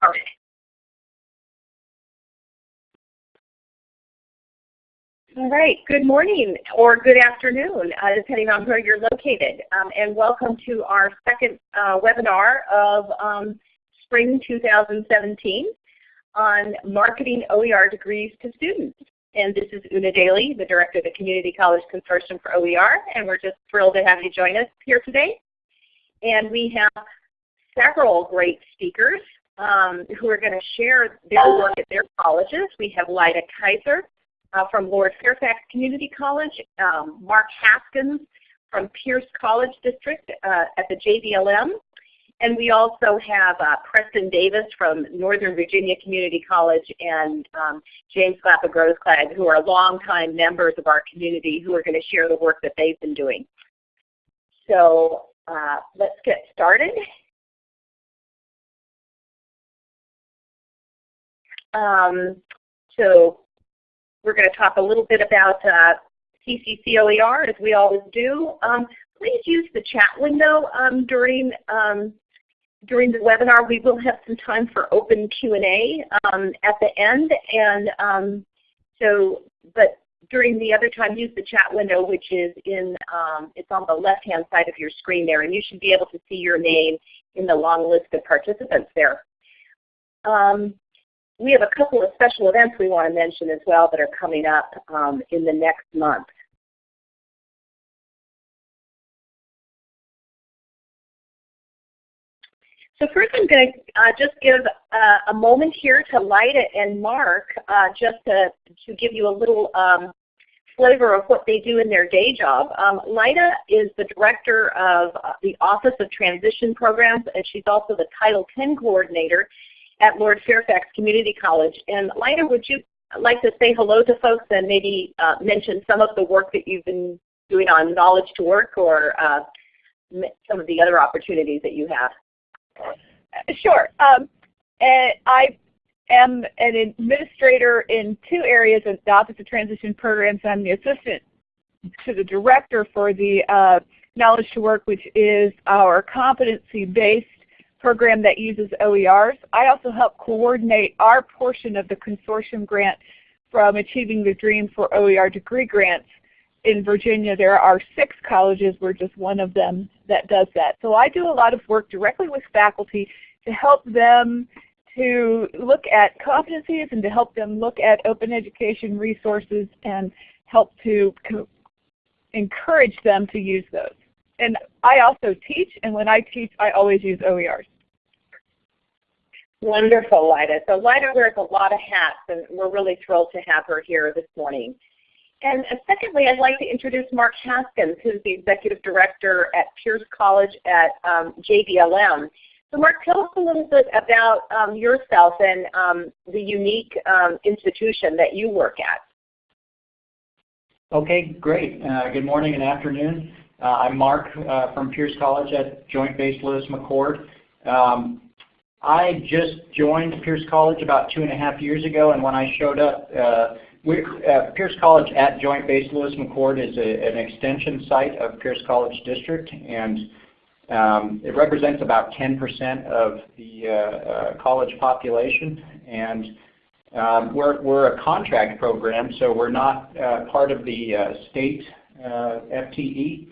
started. All right, good morning or good afternoon, uh, depending on where you're located. Um, and welcome to our second uh, webinar of um, spring 2017 on marketing OER degrees to students. And this is Una Daly, the Director of the Community College Consortium for OER, and we're just thrilled to have you join us here today. And we have several great speakers um, who are going to share their work at their colleges. We have Lyda Kaiser, uh, from Lord Fairfax Community College, um, Mark Haskins from Pierce College District uh, at the JBLM, and we also have uh, Preston Davis from Northern Virginia Community College and um, James Glapa Grossklag, who are longtime members of our community who are going to share the work that they've been doing. So uh, let's get started. Um, so we're going to talk a little bit about uh, CCCOER as we always do. Um, please use the chat window um, during um, during the webinar. We will have some time for open Q&A um, at the end, and um, so but during the other time, use the chat window, which is in it's on the left-hand side of your screen there, and you should be able to see your name in the long list of participants there. Um, we have a couple of special events we want to mention as well that are coming up um, in the next month. So first I'm going to uh, just give uh, a moment here to Lyda and Mark uh, just to, to give you a little um, flavor of what they do in their day job. Um, Lyda is the director of uh, the Office of Transition Programs and she's also the Title X coordinator at Lord Fairfax Community College. And Lyda, would you like to say hello to folks and maybe uh, mention some of the work that you've been doing on Knowledge to Work or uh, some of the other opportunities that you have? Sure. Um, I am an administrator in two areas of the Office of Transition Programs. I'm the assistant to the director for the uh, Knowledge to Work, which is our competency-based program that uses OERs. I also help coordinate our portion of the consortium grant from Achieving the Dream for OER degree grants in Virginia. There are six colleges. We're just one of them that does that. So I do a lot of work directly with faculty to help them to look at competencies and to help them look at open education resources and help to encourage them to use those. And I also teach, and when I teach, I always use OERs. Wonderful, Lyda. So Lyda wears a lot of hats, and we're really thrilled to have her here this morning. And uh, secondly, I'd like to introduce Mark Haskins, who's the Executive Director at Pierce College at um, JBLM. So Mark, tell us a little bit about um, yourself and um, the unique um, institution that you work at. Okay, great. Uh, good morning and afternoon. Uh, I'm Mark uh, from Pierce College at Joint Base Lewis McChord. Um, I just joined Pierce College about two and a half years ago, and when I showed up, uh, uh, Pierce College at Joint Base Lewis McChord is a, an extension site of Pierce College District, and um, it represents about 10% of the uh, uh, college population. And um, we're, we're a contract program, so we're not uh, part of the uh, state FTE.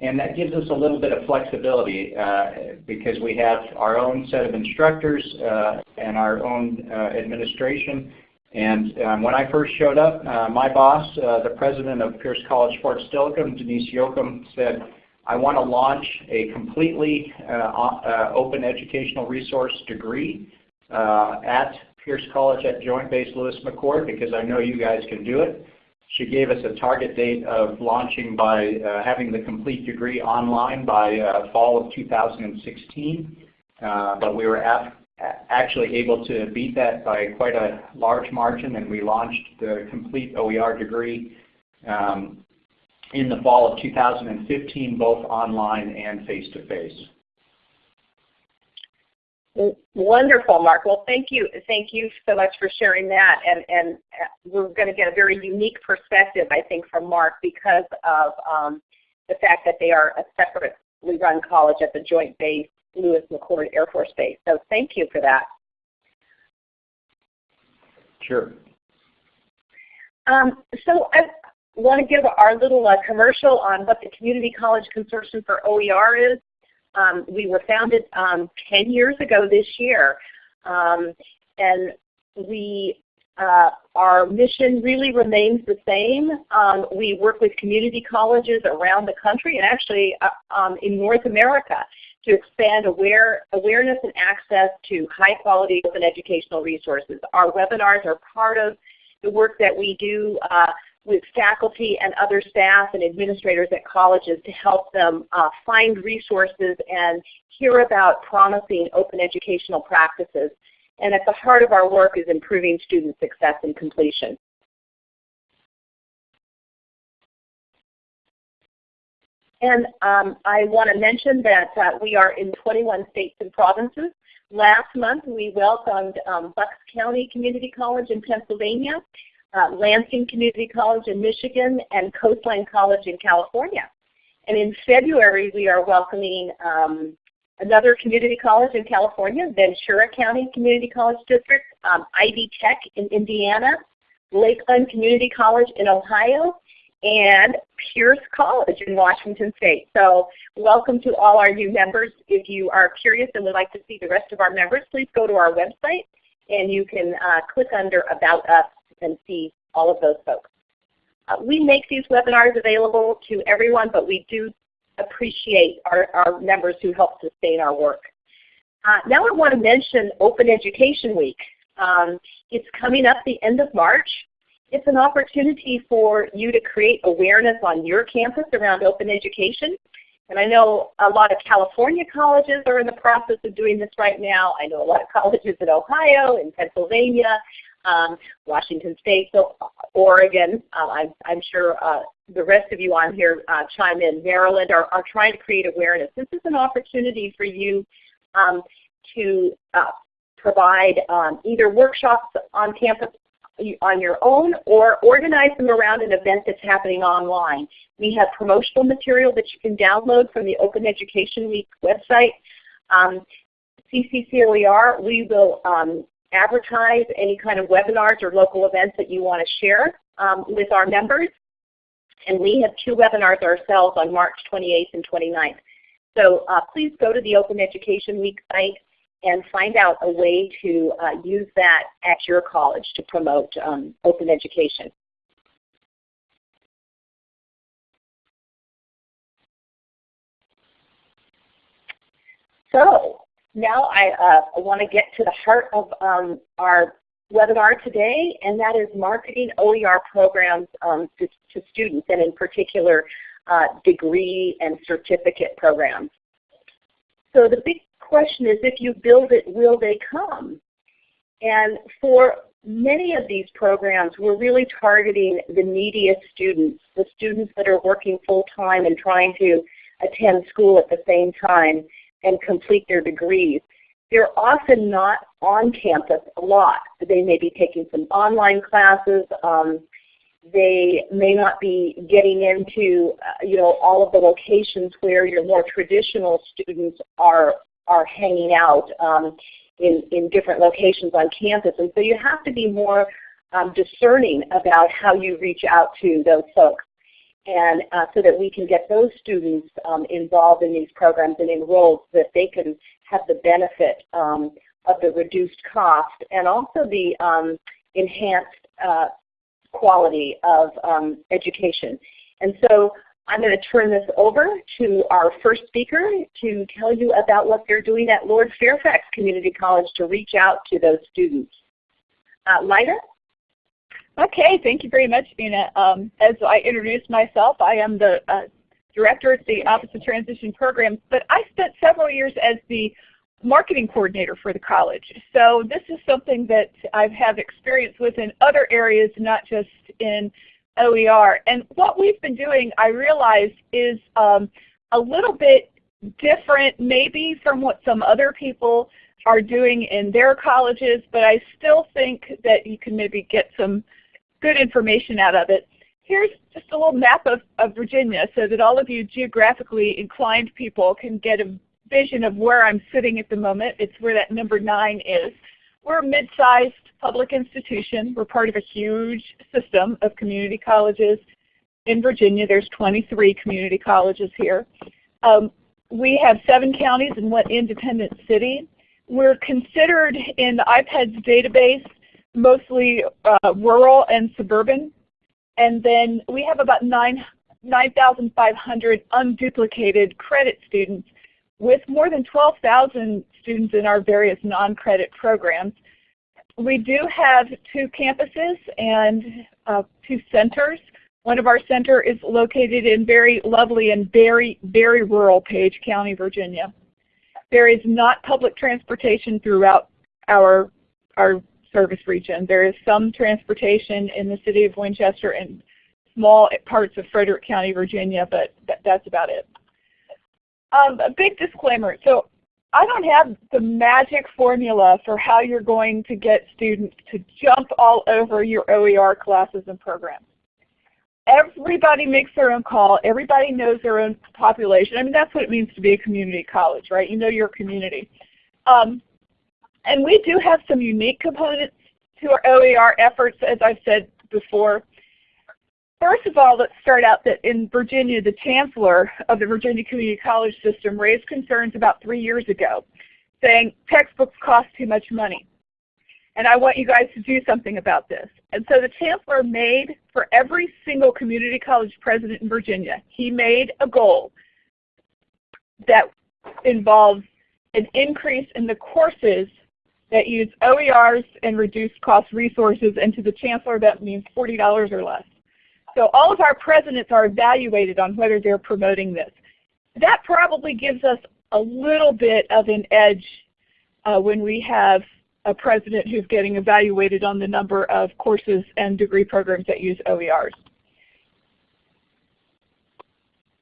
And that gives us a little bit of flexibility uh, because we have our own set of instructors uh, and our own uh, administration. And um, when I first showed up, uh, my boss, uh, the president of Pierce College Fort Steilacoom, Denise Yochum, said, I want to launch a completely uh, open educational resource degree at Pierce College at Joint Base Lewis McChord because I know you guys can do it. She gave us a target date of launching by uh, having the complete degree online by uh, fall of 2016. Uh, but we were actually able to beat that by quite a large margin and we launched the complete OER degree um, in the fall of 2015 both online and face-to-face. -face. Wonderful, Mark. Well, thank you. Thank you so much for sharing that. And, and uh, we're going to get a very unique perspective, I think, from Mark because of um, the fact that they are a separately run college at the Joint Base Lewis McChord Air Force Base. So thank you for that. Sure. Um, so I want to give our little uh, commercial on what the Community College Consortium for OER is. Um, we were founded um, 10 years ago this year. Um, and we uh, our mission really remains the same. Um, we work with community colleges around the country and actually uh, um, in North America to expand aware, awareness and access to high quality open educational resources. Our webinars are part of the work that we do uh, with faculty and other staff and administrators at colleges to help them uh, find resources and hear about promising open educational practices. And at the heart of our work is improving student success and completion. And um, I want to mention that uh, we are in 21 states and provinces. Last month we welcomed um, Bucks County Community College in Pennsylvania, uh, Lansing Community College in Michigan, and Coastline College in California. And in February we are welcoming um, another community college in California, Ventura County Community College District, um, Ivy Tech in Indiana, Lakeland Community College in Ohio, and Pierce College in Washington State. So welcome to all our new members. If you are curious and would like to see the rest of our members, please go to our website and you can uh, click under About Us and see all of those folks. Uh, we make these webinars available to everyone, but we do appreciate our, our members who help sustain our work. Uh, now I want to mention Open Education Week. Um, it's coming up the end of March. It's an opportunity for you to create awareness on your campus around open education. And I know a lot of California colleges are in the process of doing this right now. I know a lot of colleges in Ohio, in Pennsylvania, um, Washington State, so Oregon. Uh, I'm, I'm, sure uh, the rest of you on here uh, chime in. Maryland are, are, trying to create awareness. This is an opportunity for you um, to uh, provide um, either workshops on campus on your own or organize them around an event that's happening online. We have promotional material that you can download from the Open Education Week website. Um, CCCOER, we will um, advertise any kind of webinars or local events that you want to share um, with our members. And we have two webinars ourselves on March 28th and 29th. So uh, please go to the Open Education Week site and find out a way to uh, use that at your college to promote um, open education. So now I uh, want to get to the heart of um, our webinar today, and that is marketing OER programs um, to, to, students, and in particular uh, degree and certificate programs. So the big question is if you build it, will they come? And for many of these programs, we're really targeting the neediest students, the students that are working full-time and trying to attend school at the same time and complete their degrees. They're often not on campus a lot. They may be taking some online classes. Um, they may not be getting into uh, you know all of the locations where your more traditional students are are hanging out um, in, in different locations on campus. And so you have to be more um, discerning about how you reach out to those folks and uh, so that we can get those students um, involved in these programs and enrolled so that they can have the benefit um, of the reduced cost and also the um, enhanced uh, quality of um, education. And so I'm going to turn this over to our first speaker to tell you about what they're doing at Lord Fairfax Community College to reach out to those students. Uh? Okay, thank you very much, Dina. Um, as I introduced myself, I am the uh, director at the Office of Transition Programs, but I spent several years as the marketing coordinator for the college. So this is something that I have had experience with in other areas, not just in OER. And what we've been doing, I realize, is um, a little bit different maybe from what some other people are doing in their colleges, but I still think that you can maybe get some good information out of it. Here's just a little map of, of Virginia so that all of you geographically inclined people can get a vision of where I'm sitting at the moment. It's where that number 9 is. we're a mid-sized public institution. We're part of a huge system of community colleges in Virginia. There's 23 community colleges here. Um, we have seven counties and one independent city. We're considered in the IPEDS database mostly uh, rural and suburban. And then we have about 9,500 unduplicated credit students with more than 12,000 students in our various non-credit programs. We do have two campuses and uh, two centers. One of our center is located in very lovely and very, very rural Page County, Virginia. There is not public transportation throughout our, our service region. There is some transportation in the city of Winchester and small parts of Frederick County, Virginia, but that's about it. Um, a big disclaimer. So I don't have the magic formula for how you're going to get students to jump all over your OER classes and programs. Everybody makes their own call. Everybody knows their own population. I mean, that's what it means to be a community college, right? You know your community. Um, and we do have some unique components to our OER efforts, as I've said before. First of all, let's start out that in Virginia, the chancellor of the Virginia Community College System raised concerns about three years ago, saying textbooks cost too much money. And I want you guys to do something about this. And so the chancellor made, for every single community college president in Virginia, he made a goal that involves an increase in the courses that use OERs and reduced cost resources, and to the chancellor that means $40 or less. So all of our presidents are evaluated on whether they're promoting this. That probably gives us a little bit of an edge uh, when we have a president who's getting evaluated on the number of courses and degree programs that use OERs.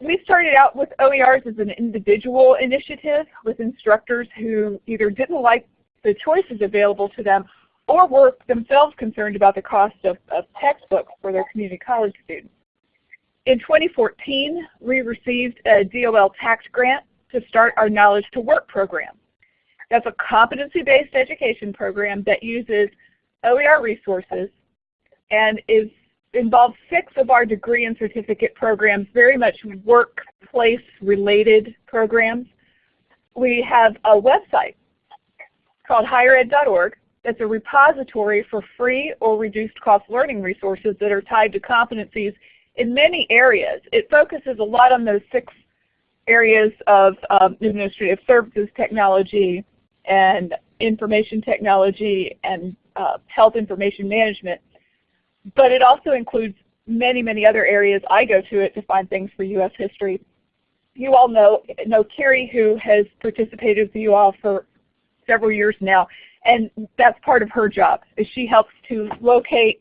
We started out with OERs as an individual initiative with instructors who either didn't like the choices available to them or were themselves concerned about the cost of, of textbooks for their community college students. In 2014, we received a DOL TAACCCT grant to start our Knowledge to Work program. That's a competency-based education program that uses OER resources and is involves six of our degree and certificate programs, very much workplace-related programs. We have a website called highered.org that's a repository for free or reduced cost learning resources that are tied to competencies in many areas. It focuses a lot on those six areas of um, administrative services technology and information technology and uh, health information management. But it also includes many, many other areas. I go to it to find things for U.S. history. You all know, know Carrie who has participated with you all for several years now and that's part of her job, is she helps to locate,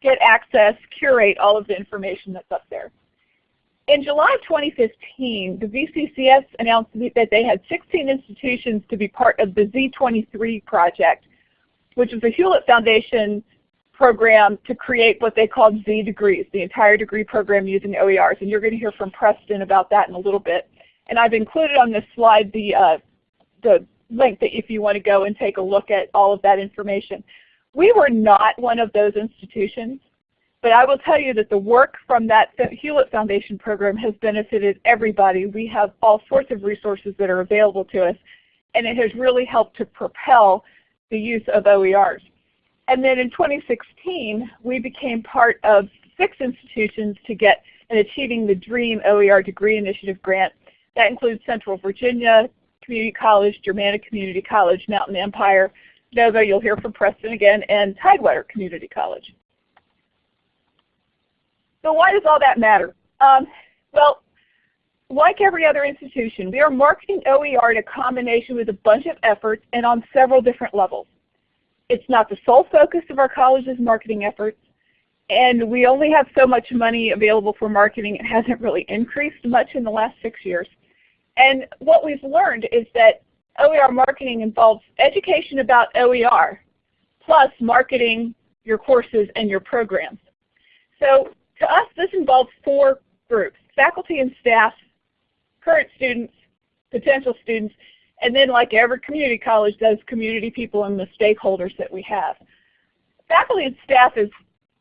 get access, curate all of the information that's up there. In July 2015, the VCCS announced that they had 16 institutions to be part of the Z23 project, which is a Hewlett Foundation program to create what they called Z degrees, the entire degree program using OERs. And you're going to hear from Preston about that in a little bit. And I've included on this slide the, uh, the link that if you want to go and take a look at all of that information. We were not one of those institutions, but I will tell you that the work from that Hewlett Foundation program has benefited everybody. We have all sorts of resources that are available to us, and it has really helped to propel the use of OERs. And then in 2016, we became part of six institutions to get an Achieving the Dream OER Degree Initiative grant. That includes Central Virginia, Community College, Germanna Community College, Mountain Empire, Nova, you'll hear from Preston again, and Tidewater Community College. So why does all that matter? Um, well, like every other institution, we are marketing OER in a combination with a bunch of efforts and on several different levels. It's not the sole focus of our college's marketing efforts, and we only have so much money available for marketing. It hasn't really increased much in the last six years. And what we've learned is that OER marketing involves education about OER plus marketing your courses and your programs. So to us, this involves four groups, faculty and staff, current students, potential students, And then like every community college does, community people and the stakeholders that we have. Faculty and staff is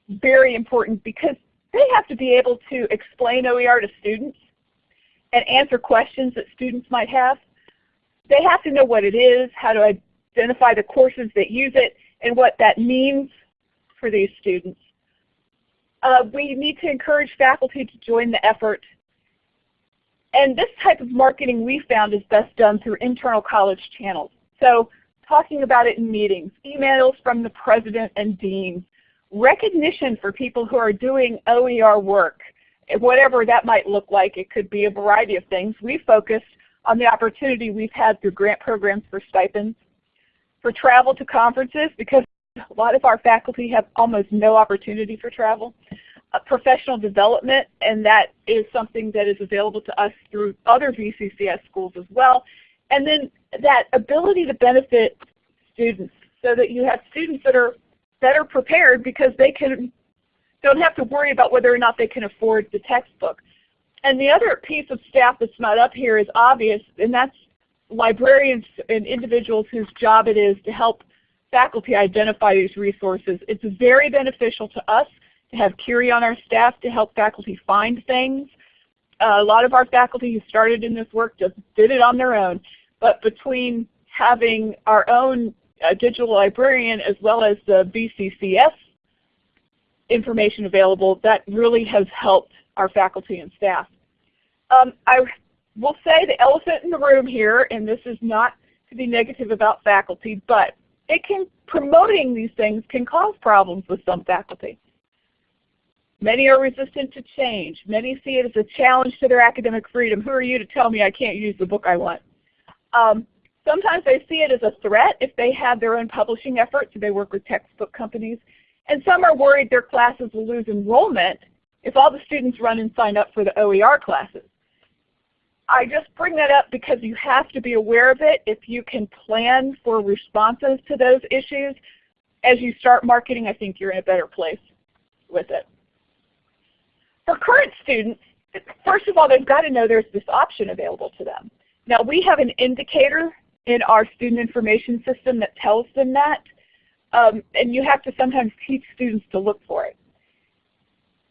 very important because they have to be able to explain OER to students and answer questions that students might have. They have to know what it is, how to identify the courses that use it, and what that means for these students. Uh, we need to encourage faculty to join the effort. And this type of marketing we found is best done through internal college channels. So talking about it in meetings, emails from the president and dean, recognition for people who are doing OER work, whatever that might look like. It could be a variety of things. We focused on the opportunity we've had through grant programs for stipends, for travel to conferences because a lot of our faculty have almost no opportunity for travel. Uh, professional development, and that is something that is available to us through other VCCS schools as well. And then that ability to benefit students so that you have students that are better prepared because they can don't have to worry about whether or not they can afford the textbook. And the other piece of staff that's not up here is obvious, and that's librarians and individuals whose job it is to help faculty identify these resources. It's very beneficial to us to have Curie on our staff to help faculty find things. Uh, a lot of our faculty who started in this work just did it on their own. But between having our own uh, digital librarian as well as the VCCS information available, that really has helped our faculty and staff. Um, I will say the elephant in the room here, and this is not to be negative about faculty, but it can promoting these things can cause problems with some faculty. Many are resistant to change. Many see it as a challenge to their academic freedom. Who are you to tell me I can't use the book I want? Um, sometimes they see it as a threat if they have their own publishing efforts, they work with textbook companies. And some are worried their classes will lose enrollment if all the students run and sign up for the OER classes. I just bring that up because you have to be aware of it if you can plan for responses to those issues. As you start marketing, I think you're in a better place with it. For current students, first of all, they've got to know there's this option available to them. Now we have an indicator in our student information system that tells them that, um, and you have to sometimes teach students to look for it.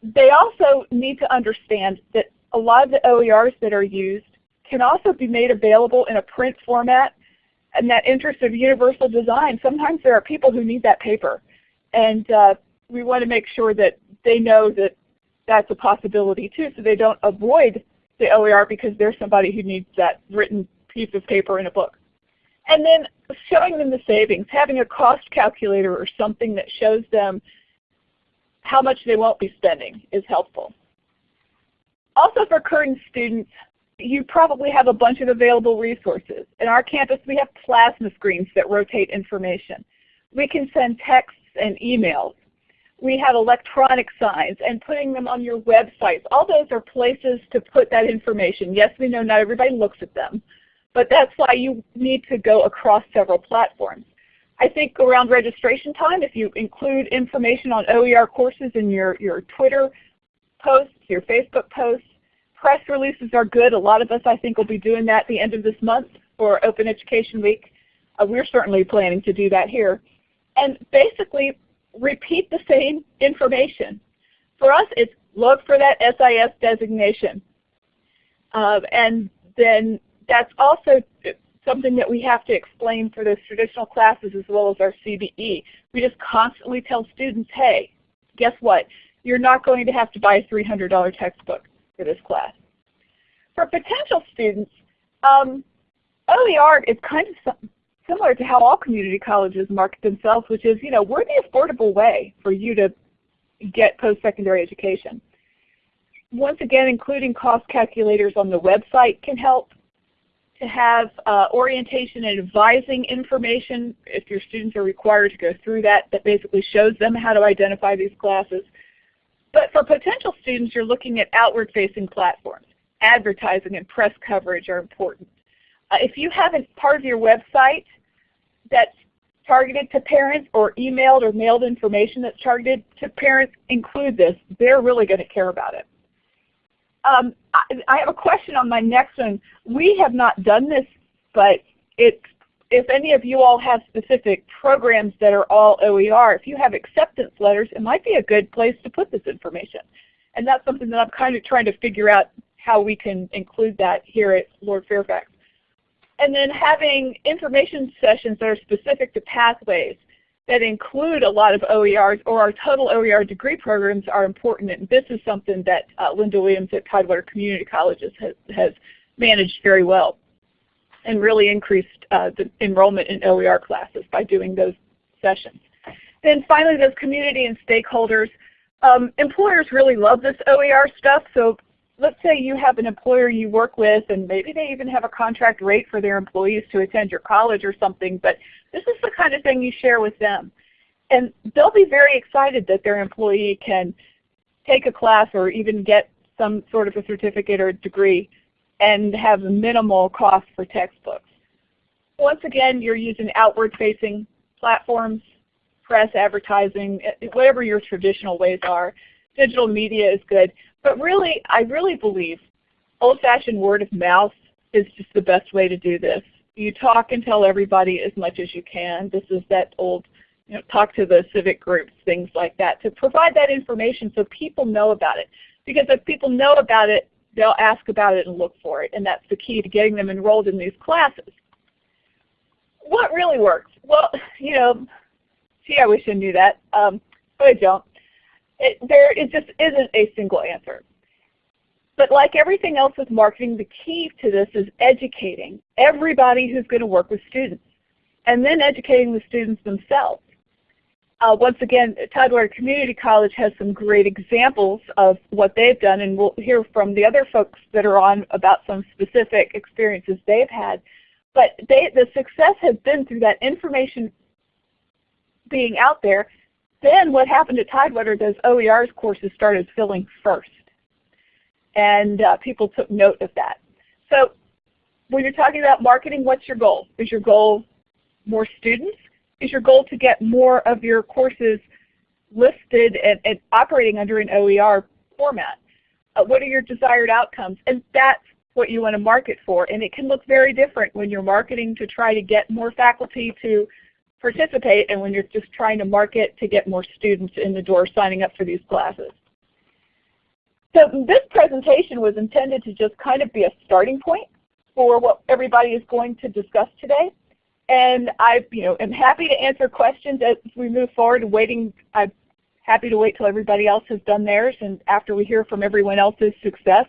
They also need to understand that a lot of the OERs that are used can also be made available in a print format and that interest of universal design. Sometimes there are people who need that paper and uh, we want to make sure that they know that that's a possibility too so they don't avoid the OER because there's somebody who needs that written piece of paper in a book. And then showing them the savings, having a cost calculator or something that shows them how much they won't be spending is helpful. Also for current students, you probably have a bunch of available resources. In our campus we have plasma screens that rotate information. We can send texts and emails. We have electronic signs and putting them on your websites. All those are places to put that information. Yes, we know not everybody looks at them, but that's why you need to go across several platforms. I think around registration time, if you include information on OER courses in your, your Twitter posts, your Facebook posts, press releases are good. A lot of us, I think, will be doing that at the end of this month for Open Education Week. Uh, we're certainly planning to do that here. And basically repeat the same information. For us, it's look for that SIS designation. Uh, and then that's also something that we have to explain for those traditional classes as well as our CBE. We just constantly tell students, hey, guess what? You're not going to have to buy a $300 textbook for this class. For potential students, um, OER is kind of similar to how all community colleges market themselves, which is, you know, we're the affordable way for you to get post-secondary education. Once again, including cost calculators on the website can help to have uh, orientation and advising information if your students are required to go through that that basically shows them how to identify these classes. But for potential students, you're looking at outward-facing platforms. Advertising and press coverage are important. Uh, if you have a part of your website that's targeted to parents or emailed or mailed information that's targeted to parents, include this. They're really going to care about it. Um, I, I, have a question on my next one. We have not done this, but if any of you all have specific programs that are all OER, if you have acceptance letters, it might be a good place to put this information. And that's something that I'm kind of trying to figure out how we can include that here at Lord Fairfax. And then having information sessions that are specific to pathways that include a lot of OERs or our total OER degree programs are important. And this is something that uh, Linda Williams at Tidewater Community Colleges has, has managed very well and really increased uh, the enrollment in OER classes by doing those sessions. Then finally, those community and stakeholders. Um, employers really love this OER stuff, so let's say you have an employer you work with and maybe they even have a contract rate for their employees to attend your college or something, but this is the kind of thing you share with them. And they'll be very excited that their employee can take a class or even get some sort of a certificate or degree and have minimal cost for textbooks. Once again, you're using outward-facing platforms, press, advertising, whatever your traditional ways are. Digital media is good. But really, I really believe old-fashioned word of mouth is just the best way to do this. You talk and tell everybody as much as you can. This is that old, you know, talk to the civic groups, things like that, to provide that information so people know about it. Because if people know about it, they'll ask about it and look for it, and that's the key to getting them enrolled in these classes. What really works? Well, you know, gee, I wish I knew that, um, but I don't it, there it just isn't a single answer. But like everything else with marketing, the key to this is educating everybody who's going to work with students and then educating the students themselves. Uh, once again, Tidewater Community College has some great examples of what they've done, and we'll hear from the other folks that are on about some specific experiences they've had. But they, the success has been through that information being out there then what happened at Tidewater, those OER's courses started filling first. And uh, people took note of that. So when you're talking about marketing, what's your goal? Is your goal more students? Is your goal to get more of your courses listed and, and operating under an OER format? Uh, what are your desired outcomes? And that's what you want to market for. And it can look very different when you're marketing to try to get more faculty to participate and when you're just trying to market to get more students in the door signing up for these classes. So this presentation was intended to just kind of be a starting point for what everybody is going to discuss today. And I you know, am happy to answer questions as we move forward. Waiting, I'm happy to wait till everybody else has done theirs and after we hear from everyone else's success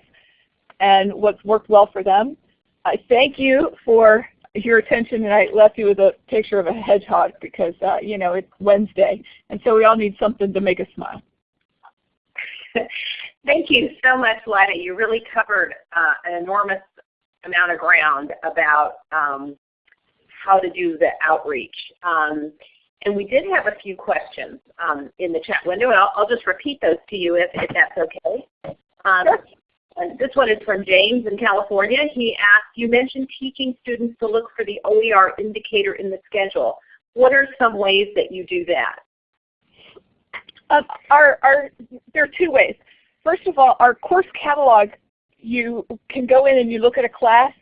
and what's worked well for them. I thank you for your attention and I left you with a picture of a hedgehog because uh, you know it's Wednesday and so we all need something to make us smile. Thank you so much, Lyda. You really covered uh, an enormous amount of ground about um, how to do the outreach. Um, and we did have a few questions um, in the chat window, and I'll, I'll, just repeat those to you if, if that's okay. Um, sure. This one is from James in California. He asked, you mentioned teaching students to look for the OER indicator in the schedule. What are some ways that you do that? Uh, our, our, there are two ways. First of all, our course catalog, you can go in and you look at a class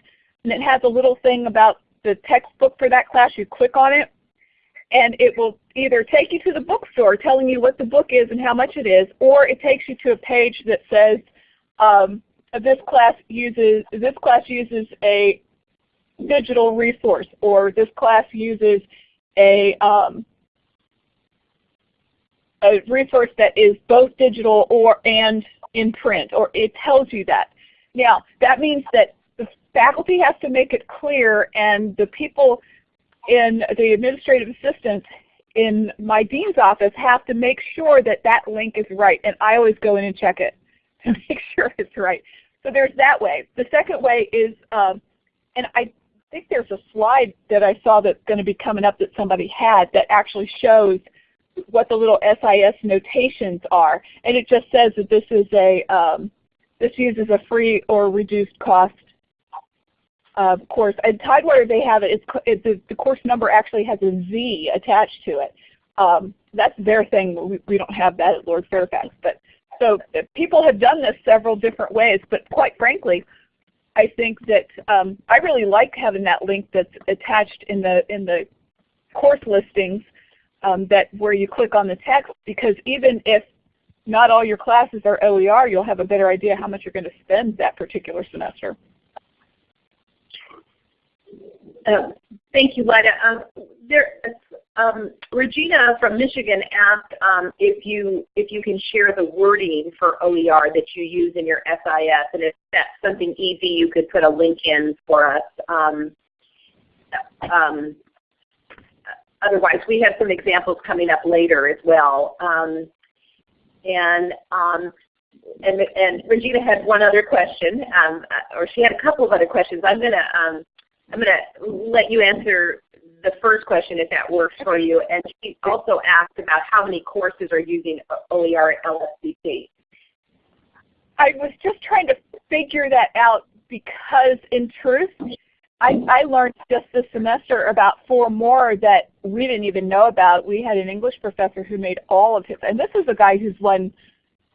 and it has a little thing about the textbook for that class. You click on it and it will either take you to the bookstore telling you what the book is and how much it is, or it takes you to a page that says um, this class uses this class uses a digital resource, or this class uses a um, a resource that is both digital or and in print, or it tells you that. Now that means that the faculty has to make it clear, and the people in the administrative assistants in my dean's office have to make sure that that link is right, and I always go in and check it to make sure it's right. So there's that way. The second way is, um, and I think there's a slide that I saw that's going to be coming up that somebody had that actually shows what the little SIS notations are. And it just says that this is a, um, this uses a free or reduced cost uh, course. At Tidewater they have it, it's, it the, the, course number actually has a Z attached to it. Um, that's their thing. We, we don't have that at Lord Fairfax. But so people have done this several different ways, but quite frankly, I think that um, I really like having that link that's attached in the in the course listings um, that where you click on the text because even if not all your classes are OER, you'll have a better idea how much you're going to spend that particular semester. Uh, thank you, Lyda. Um, there, um, Regina from Michigan asked um, if you if you can share the wording for OER that you use in your SIS, and if that's something easy, you could put a link in for us. Um, um, otherwise, we have some examples coming up later as well. Um, and um, and, and Regina had one other question, or she had a couple of other questions. I'm gonna I'm gonna let you answer the first question if that works for you. And she also asked about how many courses are using OER at LFCC. I was just trying to figure that out because in truth, I, I learned just this semester about four more that we didn't even know about. We had an English professor who made all of his, and this is a guy who's won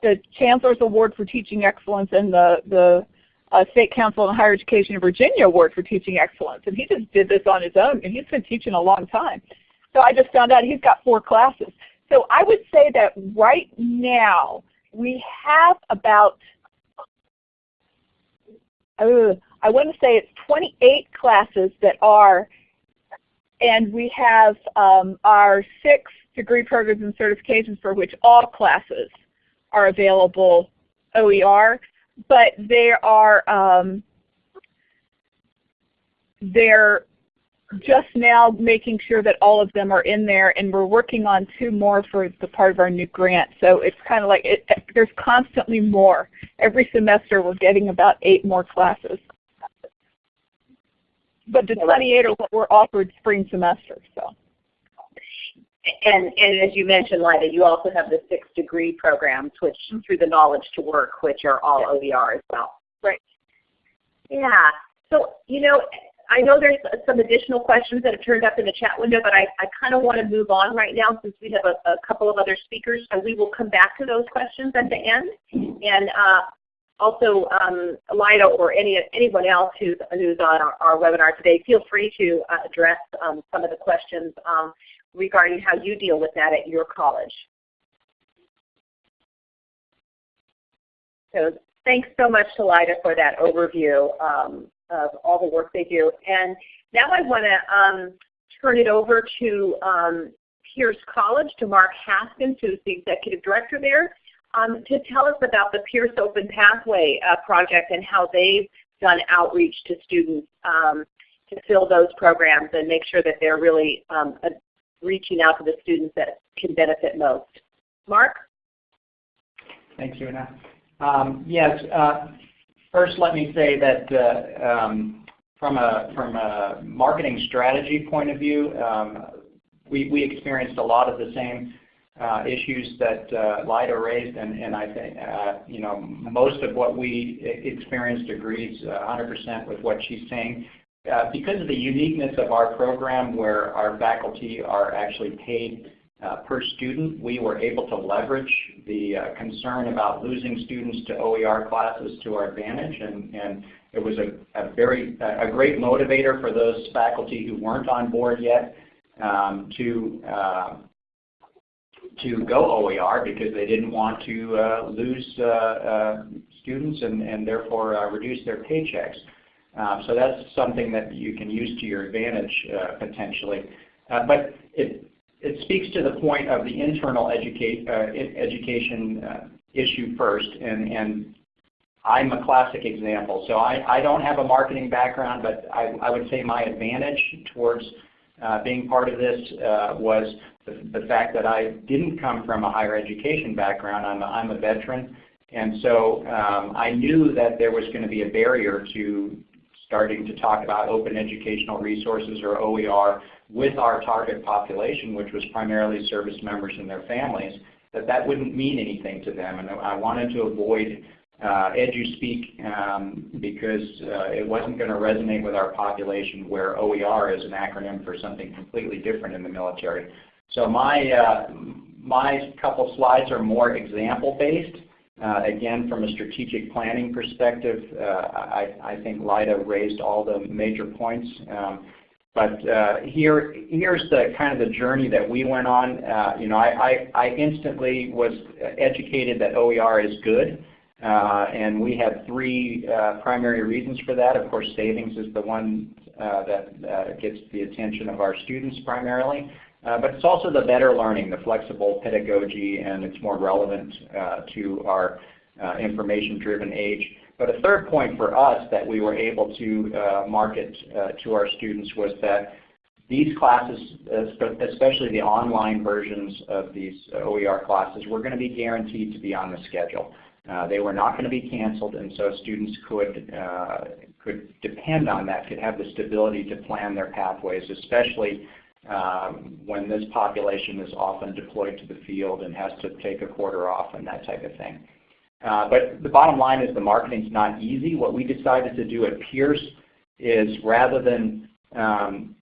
the Chancellor's Award for Teaching Excellence and the, the State Council on Higher Education in Virginia Award for Teaching Excellence. And he just did this on his own, and he's been teaching a long time. So I just found out he's got four classes. So I would say that right now we have about, uh, I want to say it's 28 classes that are, and we have um, our six degree programs and certifications for which all classes are available OER but they are um, they're just now making sure that all of them are in there, and we're working on two more for the part of our new grant. So it's kind of like it, there's constantly more. Every semester we're getting about eight more classes. But the 28 are what were offered spring semester. So. And, and as you mentioned, Lyda, you also have the six degree programs, which through the Knowledge to Work, which are all OER as well. Right. Yeah. So, you know, I know there's some additional questions that have turned up in the chat window, but I, I kind of want to move on right now since we have a, a, couple of other speakers. So we will come back to those questions at the end. And uh, also, um, Lyda or any anyone else who's, who's on our, our webinar today, feel free to uh, address um, some of the questions. Um, regarding how you deal with that at your college. So thanks so much to Lyda for that overview um, of all the work they do. And now I want to um, turn it over to um, Pierce College, to Mark Haskins, who's the Executive Director there, um, to tell us about the Pierce Open Pathway uh, project and how they've done outreach to students um, to fill those programs and make sure that they're really um, reaching out to the students that can benefit most. Mark? Thanks, Una. Um, yes, uh, first let me say that uh, um, from, a, from a marketing strategy point of view, um, we, we experienced a lot of the same uh, issues that uh, Lyda raised, and, and I think uh, you know most of what we experienced agrees 100% with what she's saying. Uh, because of the uniqueness of our program where our faculty are actually paid uh, per student, we were able to leverage the uh, concern about losing students to OER classes to our advantage, and, and it was a, a very a great motivator for those faculty who weren't on board yet um, to uh, to go OER because they didn't want to uh, lose uh, students and, and therefore reduce their paychecks. Um, so that's something that you can use to your advantage uh, potentially. Uh, but it, it speaks to the point of the internal uh, education issue first. And, and I'm a classic example. So I, I don't have a marketing background, but I, I would say my advantage towards uh, being part of this uh, was the, the, fact that I didn't come from a higher education background. I'm a, I'm a veteran. And so um, I knew that there was going to be a barrier to starting to talk about open educational resources or OER with our target population, which was primarily service members and their families, that that wouldn't mean anything to them. And I wanted to avoid uh, EduSpeak um, because uh, it wasn't going to resonate with our population where OER is an acronym for something completely different in the military. So my, uh, my couple slides are more example based Uh, again, from a strategic planning perspective, uh, I, I, think Lyda raised all the major points. Um, but uh, here, here's the kind of the journey that we went on. Uh, you know, I, I, I, instantly was educated that OER is good. Uh, and we had three uh, primary reasons for that. Of course, savings is the one that gets the attention of our students primarily. But it's also the better learning, the flexible pedagogy, and it's more relevant to our information-driven age. But a third point for us that we were able to uh, market uh, to our students was that these classes, especially the online versions of these OER classes, were going to be guaranteed to be on the schedule. Uh, they were not going to be canceled, and so students could uh, could depend on that, could have the stability to plan their pathways, especially um, when this population is often deployed to the field and has to take a quarter off and that type of thing. Uh, but the bottom line is the marketing is not easy. What we decided to do at Pierce is rather than, um,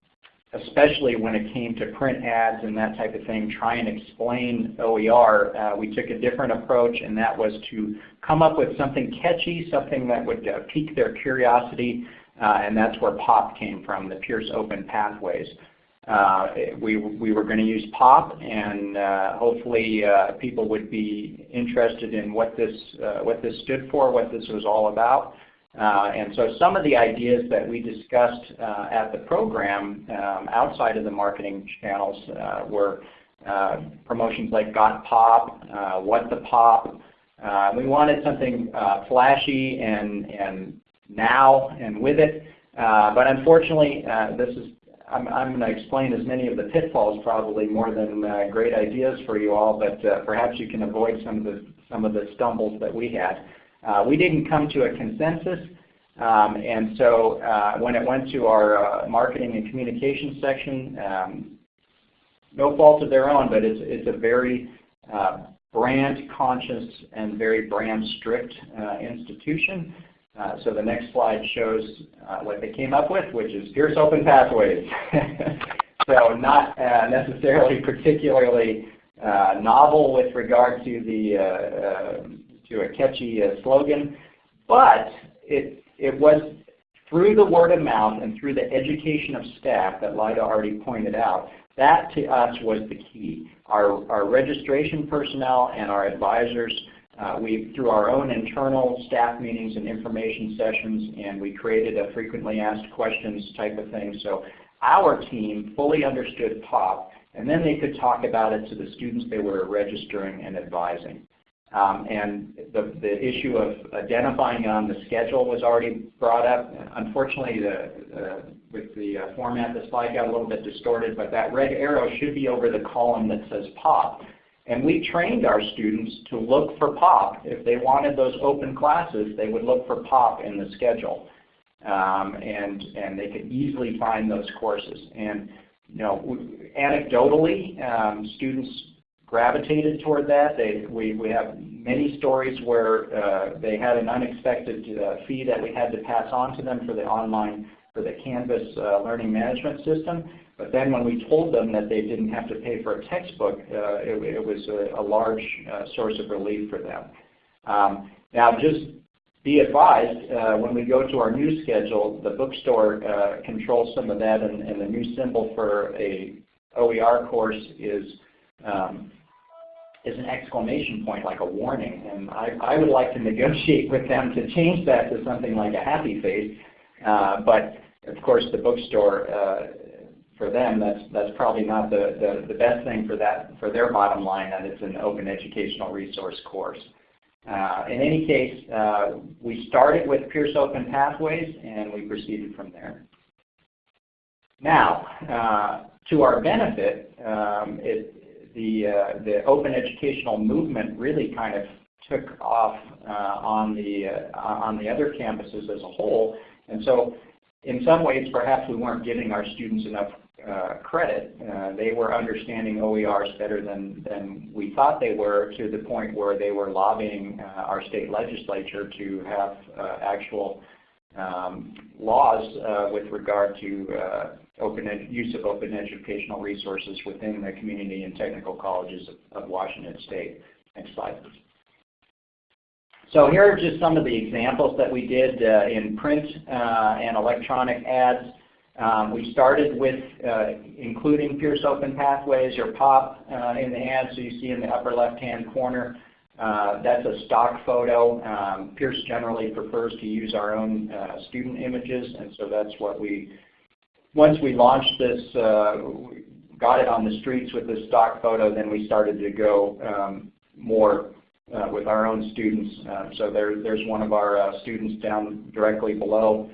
especially when it came to print ads and that type of thing, try and explain OER, uh, we took a different approach and that was to come up with something catchy, something that would uh, pique their curiosity, uh, and that's where POP came from, the Pierce Open Pathways. Uh, we, we were going to use POP and uh, hopefully uh, people would be interested in what this, uh, what this stood for, what this was all about. Uh, and so some of the ideas that we discussed uh, at the program um, outside of the marketing channels were promotions like Got Pop, What the Pop. we wanted something flashy and, and now and with it. but unfortunately, this is I'm, I'm going to explain as many of the pitfalls probably more than uh, great ideas for you all, but uh, perhaps you can avoid some of the, some of the stumbles that we had. Uh, we didn't come to a consensus, um, and so uh, when it went to our uh, marketing and communications section, um, no fault of their own, but it's, it's a very brand conscious and very brand strict institution. Uh, so the next slide shows uh, what they came up with, which is Pierce Open Pathways. so not uh, necessarily particularly uh, novel with regard to the uh, to a catchy slogan, but it it was through the word of mouth and through the education of staff that Lyda already pointed out. That to us was the key. Our our registration personnel and our advisors uh, we, through our own internal staff meetings and information sessions, and we created a frequently asked questions type of thing. So our team fully understood POP, and then they could talk about it to the students they were registering and advising. Um, and the, the issue of identifying on the schedule was already brought up. Unfortunately, the, uh, with the uh, format, the slide got a little bit distorted, but that red arrow should be over the column that says POP. And we trained our students to look for POP. If they wanted those open classes, they would look for POP in the schedule. Um, and, and they could easily find those courses. And you know, anecdotally, um, students gravitated toward that. They, we, we have many stories where uh, they had an unexpected uh, fee that we had to pass on to them for the online, for the Canvas uh, learning management system. But then when we told them that they didn't have to pay for a textbook, uh, it, it, was a, a large uh, source of relief for them. Um, now just be advised, uh, when we go to our new schedule, the bookstore uh, controls some of that and, and, the new symbol for a OER course is um, is an exclamation point, like a warning. And I, I, would like to negotiate with them to change that to something like a happy face. Uh, but of course, the bookstore uh, for them, that's that's probably not the, the, the best thing for that for their bottom line that it's an open educational resource course. Uh, in any case, uh, we started with Pierce Open Pathways and we proceeded from there. Now, uh, to our benefit, um, it, the, uh, the open educational movement really kind of took off uh, on, the, uh, on the other campuses as a whole. And so in some ways, perhaps we weren't giving our students enough uh, credit. Uh, they were understanding OERs better than, than we thought they were to the point where they were lobbying uh, our state legislature to have uh, actual um, laws uh, with regard to uh, open use of open educational resources within the community and technical colleges of, of Washington State. Next slide. So here are just some of the examples that we did in print and electronic ads. Um, we started with uh, including Pierce Open Pathways or POP uh, in the ad, so you see in the upper left-hand corner. Uh, that's a stock photo. Um, Pierce generally prefers to use our own uh, student images, and so that's what we, once we launched this, uh, got it on the streets with this stock photo, then we started to go um, more uh, with our own students. Uh, so there, there's one of our students down directly below.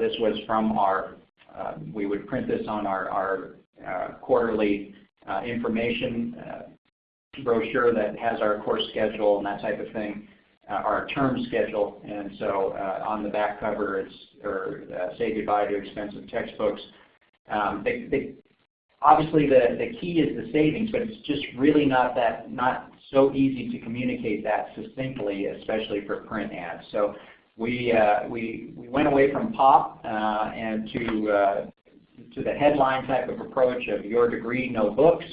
This was from our, Uh, we would print this on our, our uh, quarterly uh, information uh, brochure that has our course schedule and that type of thing, our term schedule. And so on the back cover it's, or say goodbye to expensive textbooks. Um, they, they, obviously the, the key is the savings, but it's just really not that not so easy to communicate that succinctly, especially for print ads. So we uh, we we went away from pop uh, and to uh, to the headline type of approach of your degree, no books.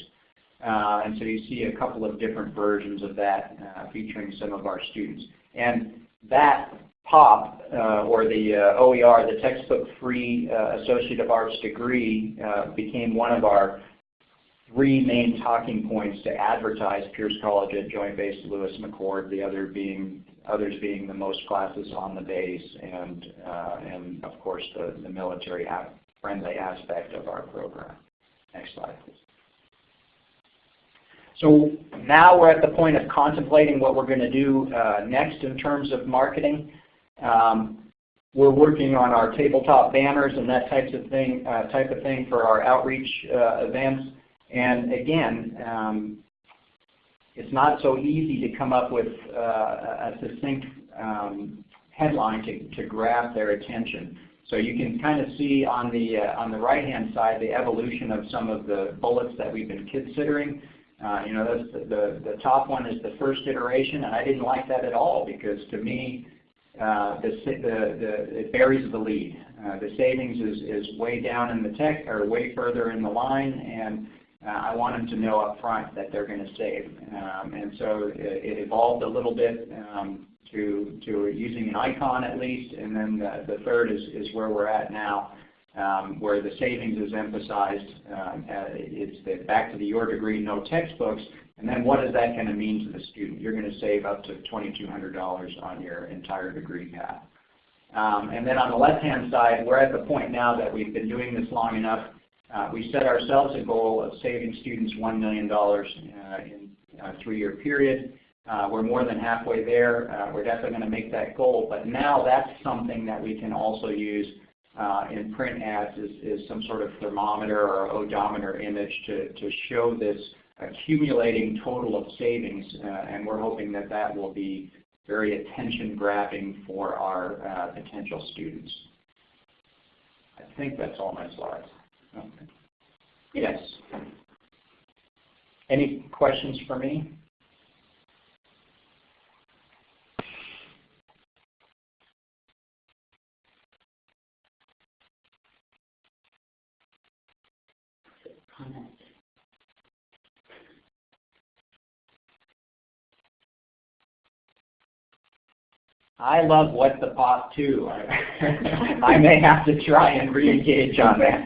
Uh, and so you see a couple of different versions of that uh, featuring some of our students. And that POP, uh, or the OER, the textbook-free Associate of Arts degree, became one of our three main talking points to advertise Pierce College at Joint Base Lewis McChord, the other being others being the most classes on the base and, uh, and of course the, the military friendly aspect of our program. Next slide please. So now we're at the point of contemplating what we're going to do uh, next in terms of marketing. Um, we're working on our tabletop banners and that types of thing, uh, type of thing for our outreach uh, events. And again, um, it's not so easy to come up with uh, a succinct um, headline to, to grab their attention. So you can kind of see on the uh, on the right hand side the evolution of some of the bullets that we've been considering. Uh, you know, the, the, the top one is the first iteration, and I didn't like that at all because to me, uh, the, the, the, it buries the lead. Uh, the savings is, is way down in the tech or way further in the line, and I want them to know up front that they're going to save. Um, and so it, it, evolved a little bit um, to, to using an icon at least, and then the, the third is, is where we're at now, um, where the savings is emphasized. Um, uh, it's the back to the your degree, no textbooks, and then what is that going to mean to the student? You're going to save up to $2,200 on your entire degree path. Um, and then on the left-hand side, we're at the point now that we've been doing this long enough uh, we set ourselves a goal of saving students $1 million uh, in a three-year period. Uh, we're more than halfway there. Uh, we're definitely going to make that goal, but now that's something that we can also use uh, in print ads is, is, some sort of thermometer or odometer image to, to show this accumulating total of savings, uh, and we're hoping that that will be very attention-grabbing for our potential students. I think that's all my slides. Okay. Yes. Any questions for me? I love What the Pop too. I may have to try and re-engage on that.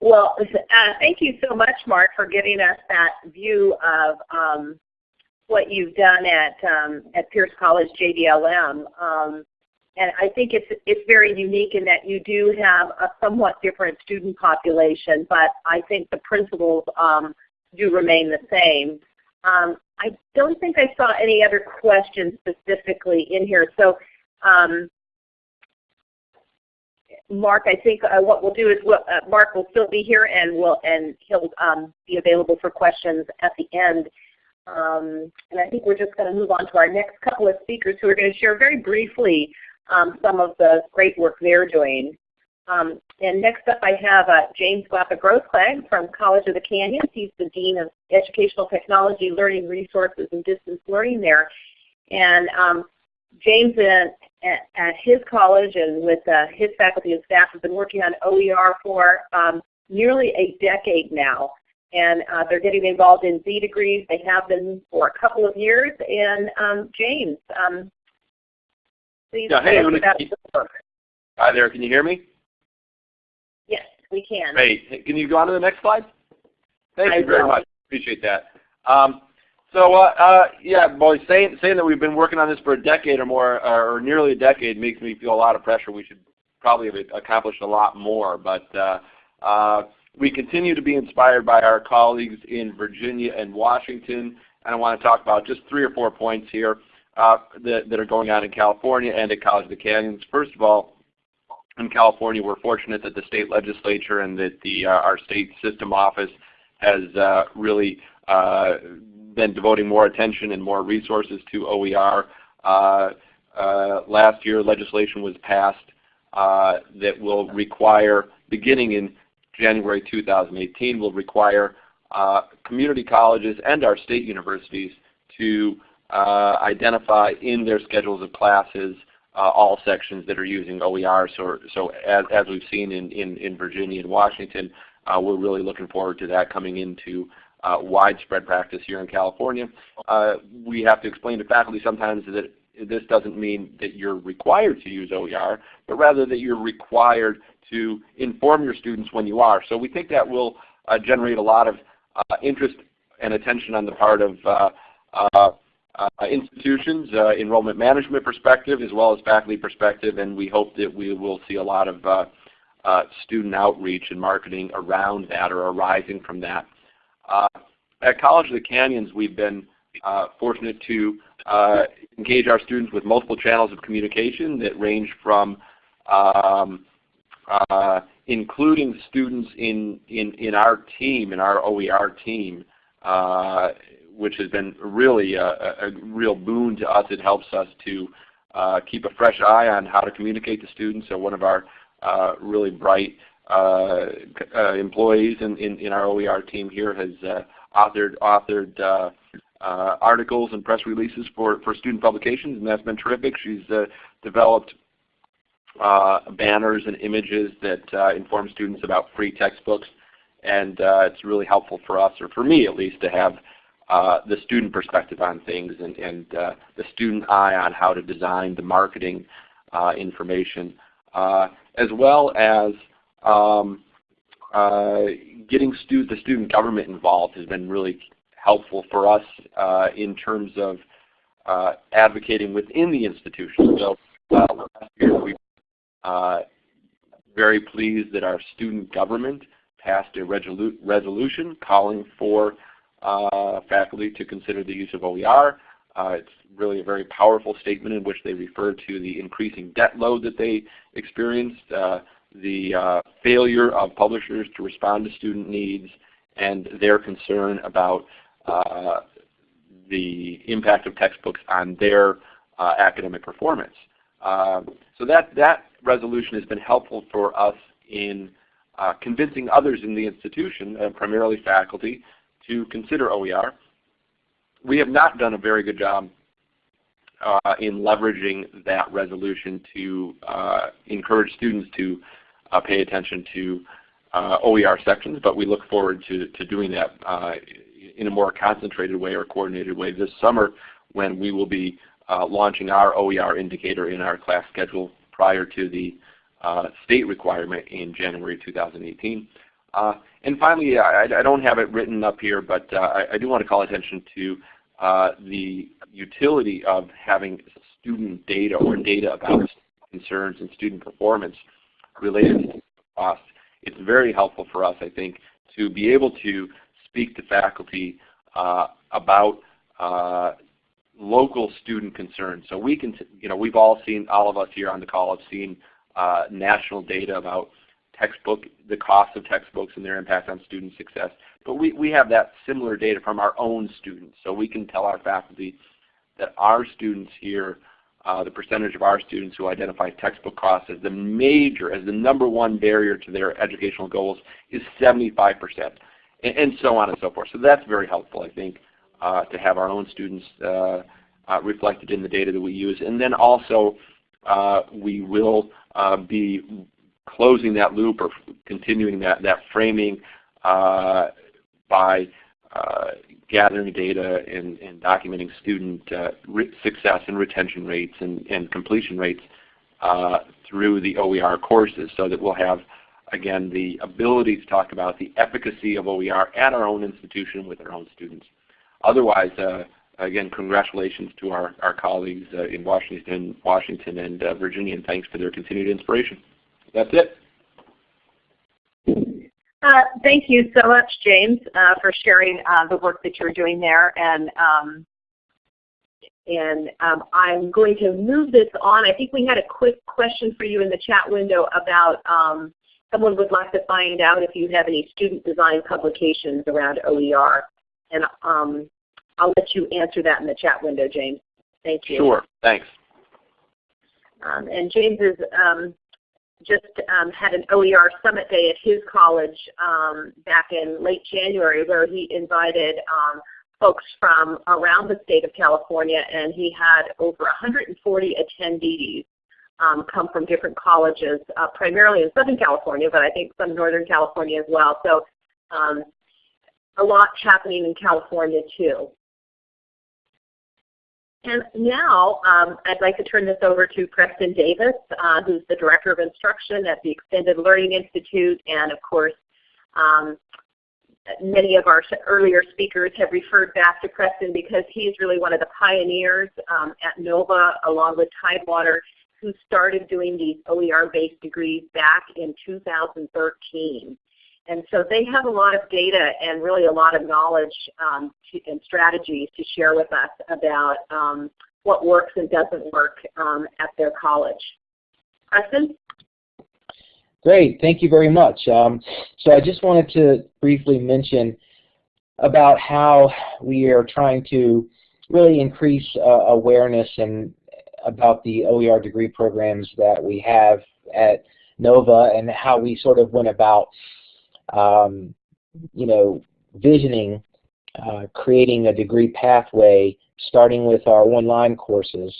well, uh, thank you so much, Mark, for giving us that view of um, what you've done at um, at Pierce College JBLM. Um, and I think it's it's very unique in that you do have a somewhat different student population, but I think the principles um, do remain the same. Um, I don't think I saw any other questions specifically in here. So um, Mark, I think uh, what we'll do is we'll, uh, Mark will still be here and will and he'll um, be available for questions at the end. Um, and I think we're just going to move on to our next couple of speakers who are going to share very briefly um, some of the great work they're doing. Um, and next up I have uh, James Glapa-Grossklag from College of the Canyons. He's the Dean of Educational Technology, Learning Resources, and Distance Learning there. And um, James at, at, his college and with uh, his faculty and staff have been working on OER for um, nearly a decade now. and uh, they're getting involved in Z degrees. They have been for a couple of years. And um, James, um, please Yeah, hey, tell us Una, about your work. Hi there, can you hear me? We can. Great. Can you go on to the next slide? Thank I you very will. much. Appreciate that. Um, so uh, uh, yeah, boy, saying saying that we've been working on this for a decade or more, or nearly a decade, makes me feel a lot of pressure. We should probably have accomplished a lot more, but uh, uh, we continue to be inspired by our colleagues in Virginia and Washington, and I want to talk about just three or four points here uh, that, that are going on in California and at College of the Canyons. First of all, in California, we're fortunate that the state legislature and that the uh, our state system office has uh, really uh, been devoting more attention and more resources to OER. Uh, uh, last year, legislation was passed uh, that will require, beginning in January 2018, will require community colleges and our state universities to identify in their schedules of classes uh, all sections that are using OER. So, so as, as we've seen in, in, in Virginia and Washington, uh, we're really looking forward to that coming into uh, widespread practice here in California. Uh, we have to explain to faculty sometimes that this doesn't mean that you're required to use OER, but rather that you're required to inform your students when you are. So we think that will uh, generate a lot of uh, interest and attention on the part of institutions, uh, enrollment management perspective, as well as faculty perspective, and we hope that we will see a lot of uh, uh, student outreach and marketing around that or arising from that. Uh, at College of the Canyons, we've been uh, fortunate to uh, engage our students with multiple channels of communication that range from um, uh, including students in, in, in our team, in our OER team, uh, which has been really a, a, real boon to us. It helps us to uh, keep a fresh eye on how to communicate to students. So one of our uh, really bright uh, uh, employees in, in, in, our OER team here has uh, authored, authored uh, articles and press releases for, for student publications, and that's been terrific. She's developed banners and images that inform students about free textbooks, and it's really helpful for us, or for me at least, to have uh, the student perspective on things and, and uh, the student eye on how to design the marketing uh, information, as well as um, getting stu the student government involved has been really helpful for us in terms of advocating within the institution. So last year we very pleased that our student government passed a resolu resolution calling for uh, faculty to consider the use of OER. Uh, it's really a very powerful statement in which they refer to the increasing debt load that they experienced, uh, the uh, failure of publishers to respond to student needs, and their concern about uh, the impact of textbooks on their uh, academic performance. Um, so that, that resolution has been helpful for us in convincing others in the institution, primarily faculty, to consider OER. We have not done a very good job uh, in leveraging that resolution to uh, encourage students to uh, pay attention to uh, OER sections, but we look forward to, to doing that uh, in a more concentrated way or coordinated way this summer when we will be uh, launching our OER indicator in our class schedule prior to the state requirement in January 2018. Uh, and finally, I, I, don't have it written up here, but uh, I, I, do want to call attention to uh, the utility of having student data or data about concerns and student performance related to costs. It's very helpful for us, I think, to be able to speak to faculty uh, about uh, local student concerns. So we can, you know, we've all seen, all of us here on the call have seen uh, national data about textbook, the cost of textbooks and their impact on student success. But we, we have that similar data from our own students. So we can tell our faculty that our students here, uh, the percentage of our students who identify textbook costs as the major, as the number one barrier to their educational goals is 75%, and, and so on and so forth. So that's very helpful, I think, uh, to have our own students uh, uh reflected in the data that we use. And then also, uh, we will uh, be closing that loop or continuing that, that framing uh, by uh, gathering data and, and documenting student uh, success and retention rates and, and completion rates uh, through the OER courses so that we'll have, again, the ability to talk about the efficacy of OER at our own institution with our own students. Otherwise, uh, again, congratulations to our, our colleagues uh, in Washington, Washington and Virginia, and thanks for their continued inspiration. That's it. Uh, thank you so much, James, uh, for sharing uh, the work that you're doing there. And um, and um, I'm going to move this on. I think we had a quick question for you in the chat window about um, someone would like to find out if you have any student design publications around OER. And um, I'll let you answer that in the chat window, James. Thank you. Sure. Thanks. Um, and James is um, just um, had an OER Summit Day at his college um, back in late January where he invited um, folks from around the state of California and he had over 140 attendees um, come from different colleges, uh, primarily in Southern California, but I think some Northern California as well. So um, a lot happening in California too. And now um, I'd like to turn this over to Preston Davis, uh, who's the Director of Instruction at the Extended Learning Institute. And of course, um, many of our earlier speakers have referred back to Preston because he's really one of the pioneers um, at NOVA along with Tidewater who started doing these OER-based degrees back in 2013. And so they have a lot of data and really a lot of knowledge um, to, and strategies to share with us about um, what works and doesn't work um, at their college. Preston? Great, thank you very much. Um, so I just wanted to briefly mention about how we are trying to really increase uh, awareness and about the OER degree programs that we have at NOVA and how we sort of went about um, you know, visioning uh, creating a degree pathway starting with our online courses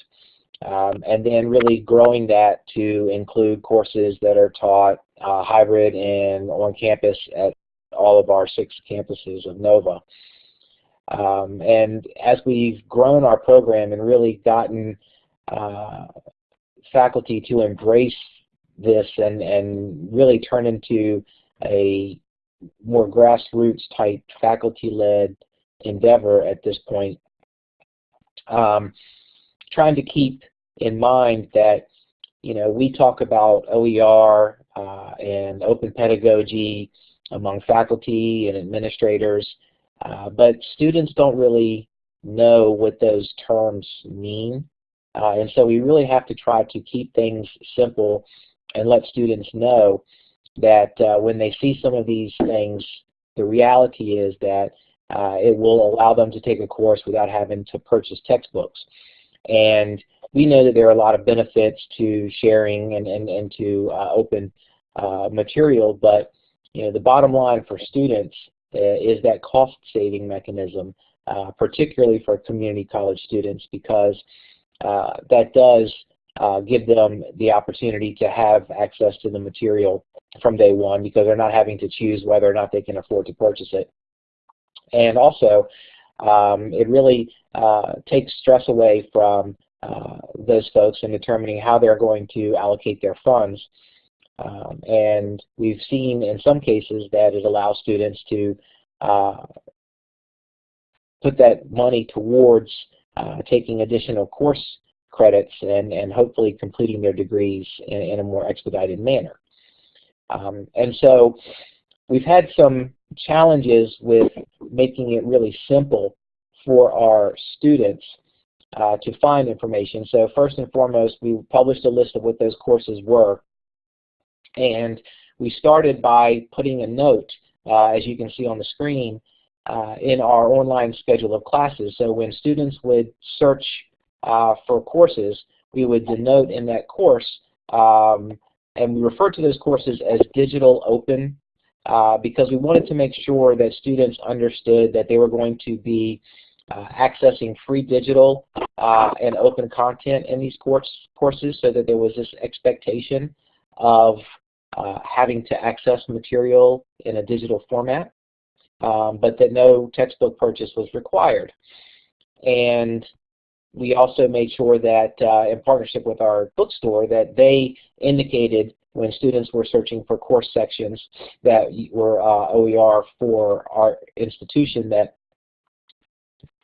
um, and then really growing that to include courses that are taught uh, hybrid and on campus at all of our six campuses of NOVA. Um, and as we've grown our program and really gotten uh, faculty to embrace this and, and really turn into a more grassroots type faculty-led endeavor at this point. Um, trying to keep in mind that you know we talk about OER uh, and open pedagogy among faculty and administrators, uh, but students don't really know what those terms mean. Uh, and so we really have to try to keep things simple and let students know that uh, when they see some of these things, the reality is that uh, it will allow them to take a course without having to purchase textbooks. And we know that there are a lot of benefits to sharing and, and, and to uh, open uh, material, but you know, the bottom line for students uh, is that cost saving mechanism, uh, particularly for community college students, because that does give them the opportunity to have access to the material from day one because they're not having to choose whether or not they can afford to purchase it. And also, um, it really uh, takes stress away from uh, those folks in determining how they're going to allocate their funds. Um, and we've seen in some cases that it allows students to uh, put that money towards uh, taking additional course credits and, and hopefully completing their degrees in, in a more expedited manner. Um, and so we've had some challenges with making it really simple for our students uh, to find information. So first and foremost, we published a list of what those courses were. And we started by putting a note, uh, as you can see on the screen, uh, in our online schedule of classes. So when students would search uh, for courses, we would denote in that course, um, and we refer to those courses as digital open uh, because we wanted to make sure that students understood that they were going to be uh, accessing free digital uh, and open content in these course, courses so that there was this expectation of uh, having to access material in a digital format. um, but that no textbook purchase was required. And we also made sure that uh, in partnership with our bookstore that they indicated when students were searching for course sections that were uh, OER for our institution that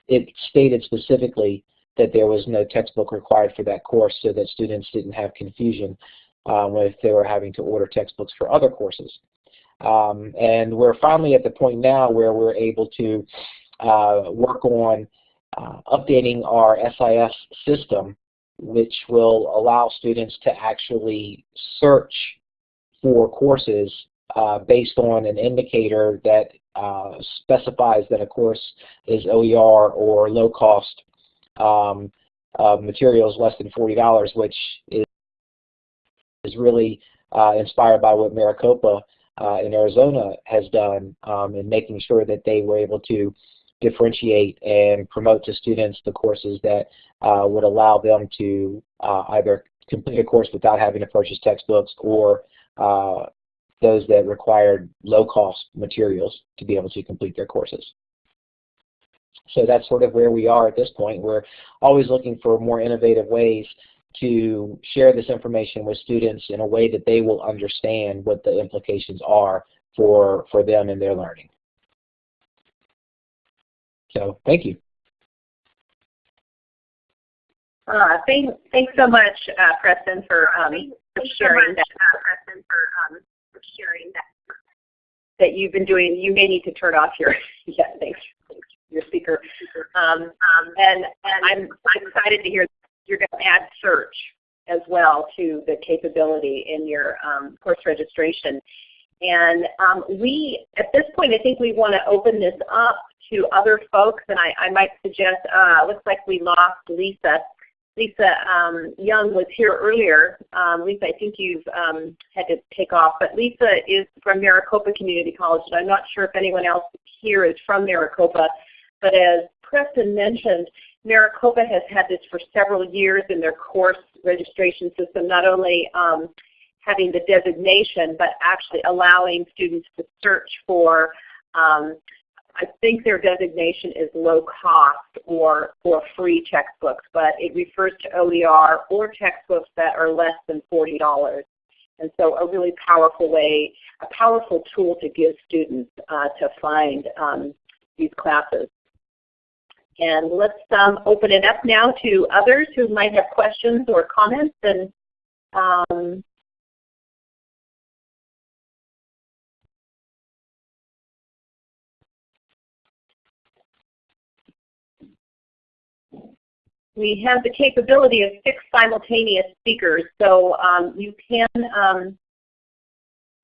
it stated specifically that there was no textbook required for that course so that students didn't have confusion um, if they were having to order textbooks for other courses. Um, and we're finally at the point now where we're able to uh, work on uh, updating our SIS system, which will allow students to actually search for courses uh, based on an indicator that uh, specifies that a course is OER or low cost um, materials less than $40, which is, is really uh, inspired by what Maricopa uh, in Arizona has done um, in making sure that they were able to differentiate and promote to students the courses that uh, would allow them to uh, either complete a course without having to purchase textbooks or uh, those that required low-cost materials to be able to complete their courses. So that's sort of where we are at this point. We're always looking for more innovative ways to share this information with students in a way that they will understand what the implications are for, for them and their learning. So thank you. Uh, thank, thanks so much, uh, Preston, for, um, for sharing much, that. Uh, Preston, for, um, for sharing that. That you've been doing. You may need to turn off your. yeah, thanks. thanks your speaker. Um, um, and and I'm, I'm excited to hear you're going to add search as well to the capability in your um, course registration. And um, we, at this point, I think we want to open this up to other folks, and I, I might suggest, uh, looks like we lost Lisa. Lisa um, Young was here earlier. Um, Lisa, I think you've um, had to take off, but Lisa is from Maricopa Community College, and I'm not sure if anyone else here is from Maricopa, but as Preston mentioned, Maricopa has had this for several years in their course registration system, not only um, having the designation, but actually allowing students to search for, um, I think their designation is low cost or, or free textbooks, but it refers to OER or textbooks that are less than $40. And so a really powerful way, a powerful tool to give students uh, to find um, these classes. And let's um, open it up now to others who might have questions or comments. And um, we have the capability of six simultaneous speakers. So um, you can um,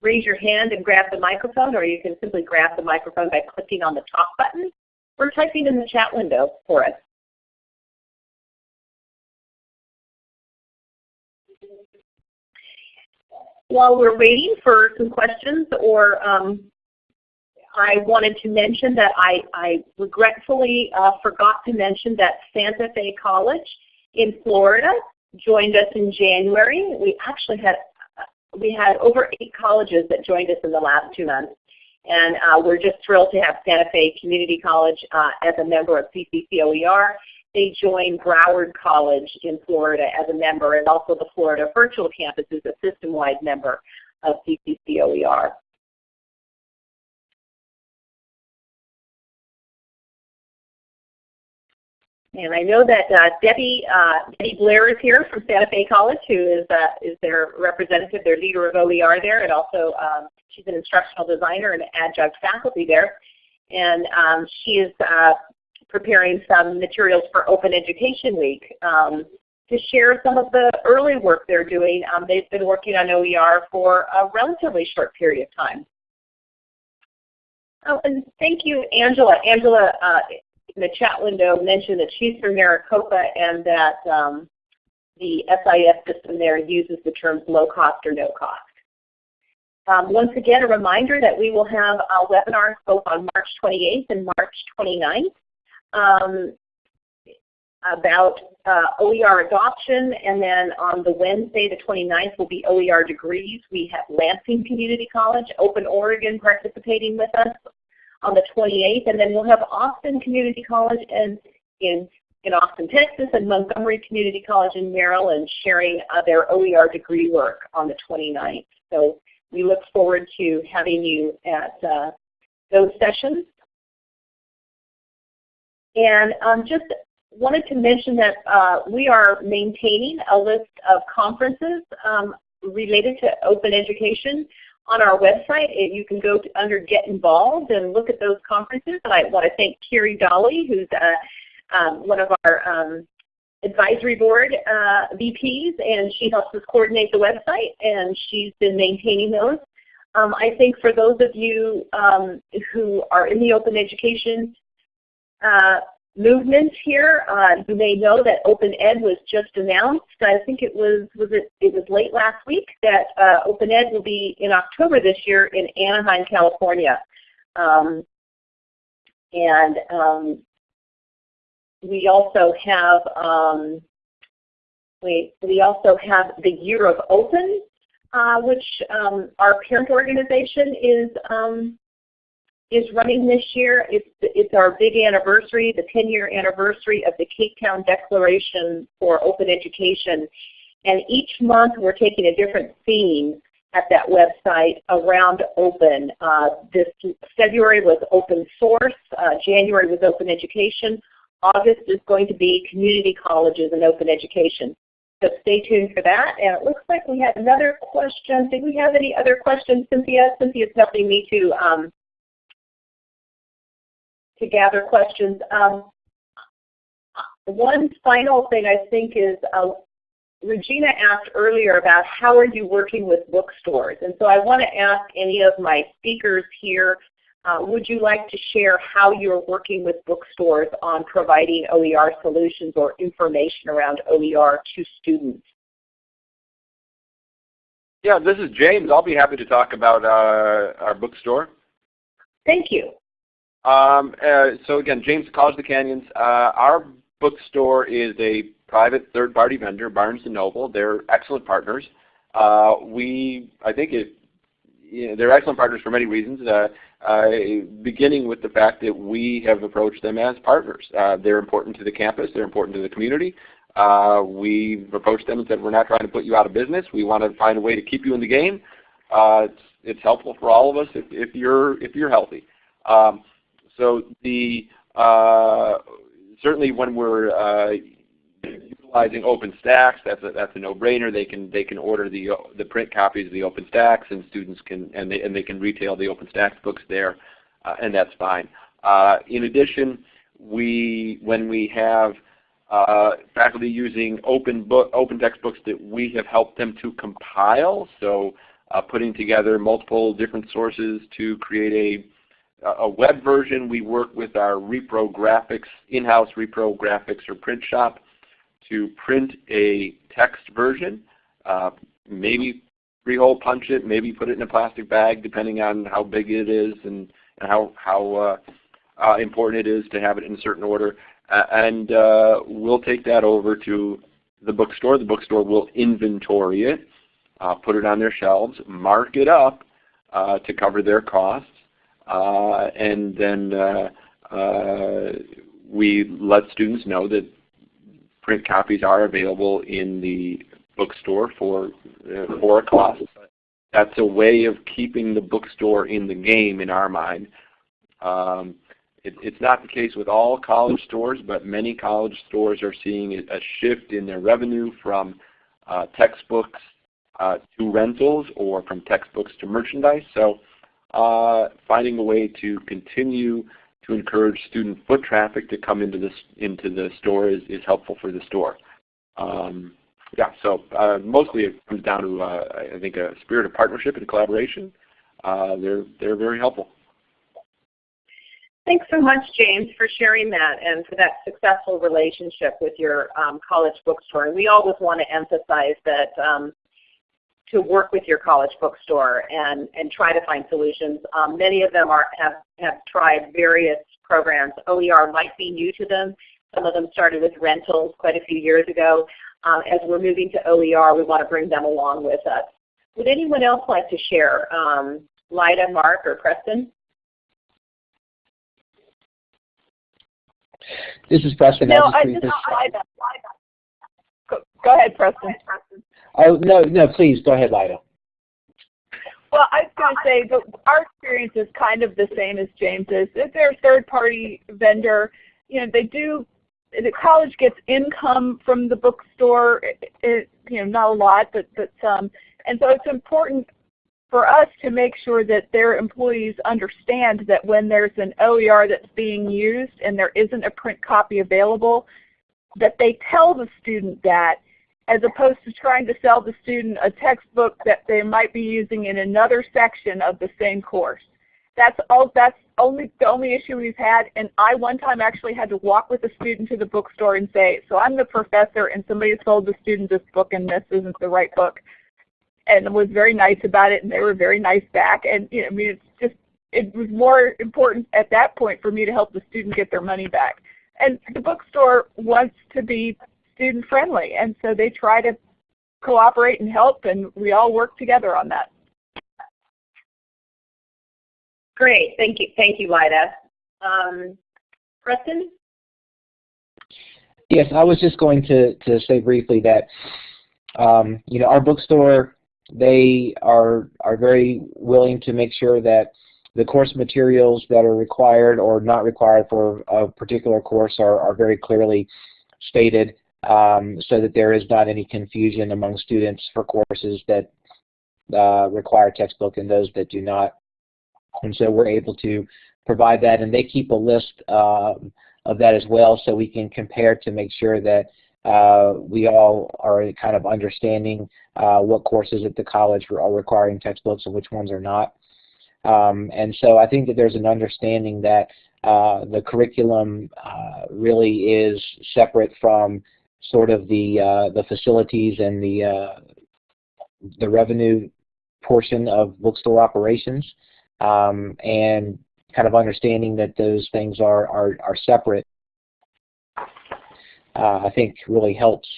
raise your hand and grab the microphone, or you can simply grab the microphone by clicking on the talk button or typing in the chat window for us. While we're waiting for some questions or um, I wanted to mention that I, I regretfully uh, forgot to mention that Santa Fe College in Florida joined us in January. We actually had we had over eight colleges that joined us in the last two months. And uh, we're just thrilled to have Santa Fe Community College uh, as a member of CCCOER. They joined Broward College in Florida as a member, and also the Florida Virtual Campus is a system-wide member of CCCOER. And I know that uh, Debbie, uh, Debbie Blair is here from Santa Fe College, who is, uh, is their representative, their leader of OER there, and also um, she's an instructional designer and adjunct faculty there. And um, she is uh, preparing some materials for Open Education Week um, to share some of the early work they're doing. Um, they've been working on OER for a relatively short period of time. Oh, and thank you, Angela. Angela uh, in the chat window mentioned that she's from Maricopa and that um, the SIS system there uses the terms low cost or no cost. Um, once again, a reminder that we will have a webinar both on March 28th and March 29th um, about uh, OER adoption, and then on the Wednesday, the 29th, will be OER degrees. We have Lansing Community College, Open Oregon participating with us, on the 28th, and then we'll have Austin Community College and in in Austin, Texas, and Montgomery Community College in Maryland sharing uh, their OER degree work on the 29th. So we look forward to having you at uh, those sessions. And um, just wanted to mention that uh, we are maintaining a list of conferences um, related to open education on our website. You can go to, under Get Involved and look at those conferences. And I want to thank Carrie Dolly, who's uh, um, one of our um, advisory board uh, VPs, and she helps us coordinate the website, and she's been maintaining those. Um, I think for those of you um, who are in the open education uh, movement here, uh, you may know that Open Ed was just announced. I think it was was it it was late last week that uh, Open Ed will be in October this year in Anaheim, California. Um, and um, we also have um, we we also have the Year of Open, uh, which um, our parent organization is um, is running this year. It's it's our big anniversary, the 10-year anniversary of the Cape Town Declaration for Open Education, and each month we're taking a different theme at that website around open. Uh, this February was open source, uh, January was open education, August is going to be community colleges and open education. So stay tuned for that. And it looks like we had another question. Did we have any other questions, Cynthia? Cynthia's helping me to um, to gather questions. Um, one final thing I think is uh, Regina asked earlier about how are you working with bookstores. And so I want to ask any of my speakers here uh, would you like to share how you're working with bookstores on providing OER solutions or information around OER to students? Yeah, this is James. I'll be happy to talk about uh, our bookstore. Thank you. Um, uh, so again, James, College of the Canyons. Uh, our bookstore is a private third-party vendor, Barnes & Noble. They're excellent partners. Uh, we, I think it, you know, they're excellent partners for many reasons. Uh, uh, beginning with the fact that we have approached them as partners. Uh, they're important to the campus. They're important to the community. We've approached them and said we're not trying to put you out of business. We want to find a way to keep you in the game. It's, it's helpful for all of us if, if you're if you're healthy. Um, so the uh, certainly when we're uh, utilizing OpenStax, that's a, that's a no-brainer. They can they can order the the print copies of the OpenStax, and students can and they and they can retail the OpenStax books there, uh, and that's fine. Uh, in addition, we when we have uh, faculty using open book open textbooks that we have helped them to compile, so uh, putting together multiple different sources to create a a web version. We work with our Repro Graphics, in-house Repro Graphics or print shop to print a text version, uh, maybe three-hole punch it, maybe put it in a plastic bag depending on how big it is and, and how, how uh, uh, important it is to have it in a certain order. and uh, we'll take that over to the bookstore. The bookstore will inventory it, uh, put it on their shelves, mark it up uh, to cover their costs, and then we let students know that print copies are available in the bookstore for, uh, for a cost. That's a way of keeping the bookstore in the game in our mind. Um, it, it's not the case with all college stores, but many college stores are seeing a shift in their revenue from uh, textbooks uh, to rentals or from textbooks to merchandise. So uh, finding a way to continue to encourage student foot traffic to come into this into the store is, is helpful for the store. Um, yeah, so uh, mostly it comes down to uh, I think a spirit of partnership and collaboration. Uh, they're they're very helpful. Thanks so much, James, for sharing that and for that successful relationship with your um, college bookstore. And we always want to emphasize that um, to work with your college bookstore and, and try to find solutions. Um, many of them are, have, have tried various programs. OER might be new to them. Some of them started with rentals quite a few years ago. Um, as we're moving to OER, we want to bring them along with us. Would anyone else like to share? Um, Lyda, Mark, or Preston? This is Preston. No, I'll just I briefly- just, I, go, go ahead, Preston. Oh, no, no, please, go ahead, Lyda. Well, I was going to say that our experience is kind of the same as James's. If they're a third-party vendor, you know, they do. The college gets income from the bookstore. It, it, you know, not a lot, but but some. And so it's important for us to make sure that their employees understand that when there's an OER that's being used and there isn't a print copy available, that they tell the student that as opposed to trying to sell the student a textbook that they might be using in another section of the same course. That's all that's only the only issue we've had and I one time actually had to walk with a student to the bookstore and say, so I'm the professor and somebody sold the student this book and this isn't the right book and was very nice about it and they were very nice back and you know, I mean it's just it was more important at that point for me to help the student get their money back. And the bookstore wants to be student friendly and so they try to cooperate and help and we all work together on that. Great, thank you, thank you, Lyda. Um, Preston? Yes, I was just going to, to say briefly that um, you know our bookstore they are are very willing to make sure that the course materials that are required or not required for a particular course are, are very clearly stated um, so that there is not any confusion among students for courses that uh, require textbook and those that do not. And so we're able to provide that and they keep a list um, of that as well so we can compare to make sure that uh, we all are kind of understanding uh, what courses at the college are requiring textbooks and which ones are not. Um, and so I think that there's an understanding that uh, the curriculum uh, really is separate from sort of the uh, the facilities and the uh, the revenue portion of bookstore operations, um, and kind of understanding that those things are are, are separate. Uh, I think really helps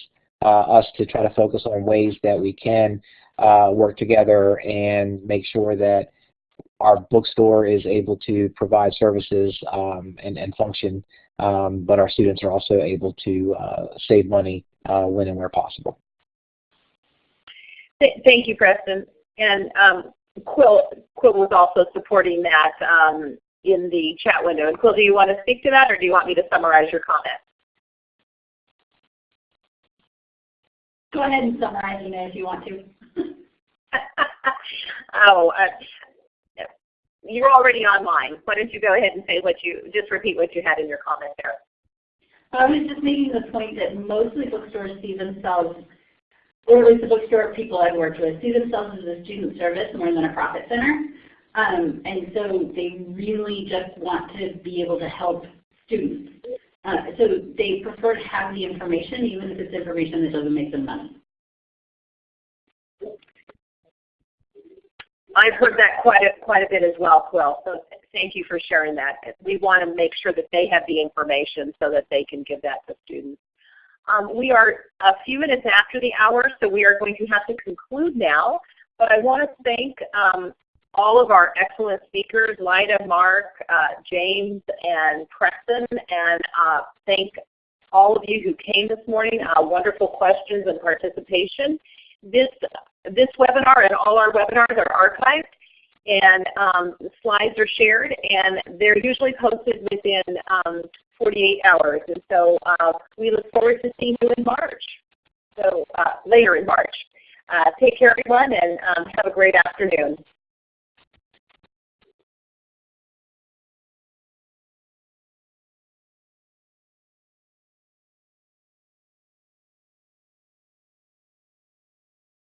us to try to focus on ways that we can work together and make sure that our bookstore is able to provide services um, and, and function, um, but our students are also able to uh, save money uh, when and where possible. Th thank you, Preston. And um, Quill, Quill was also supporting that um, in the chat window. And Quill, do you want to speak to that or do you want me to summarize your comment? Go ahead and summarize it if you want to. oh, uh, you're already online. Why don't you go ahead and say what you, just repeat what you had in your comment there. I was just making the point that mostly bookstores see themselves, or at least the bookstore people I've worked with, see themselves as a student service more than a profit center. Um, and so they really just want to be able to help students. Uh, so they prefer to have the information even if it's information that doesn't make them money. I've heard that quite a, quite a bit as well, Quill. So thank you for sharing that. We want to make sure that they have the information so that they can give that to students. Um, we are a few minutes after the hour, so we are going to have to conclude now. But I want to thank um, all of our excellent speakers, Lyda, Mark, uh, James, and Preston, and uh, thank all of you who came this morning. Uh, wonderful questions and participation. This this webinar and all our webinars are archived and um, the slides are shared and they're usually posted within um, 48 hours. And so uh, we look forward to seeing you in March, so uh, later in March. Uh, take care everyone and um, have a great afternoon.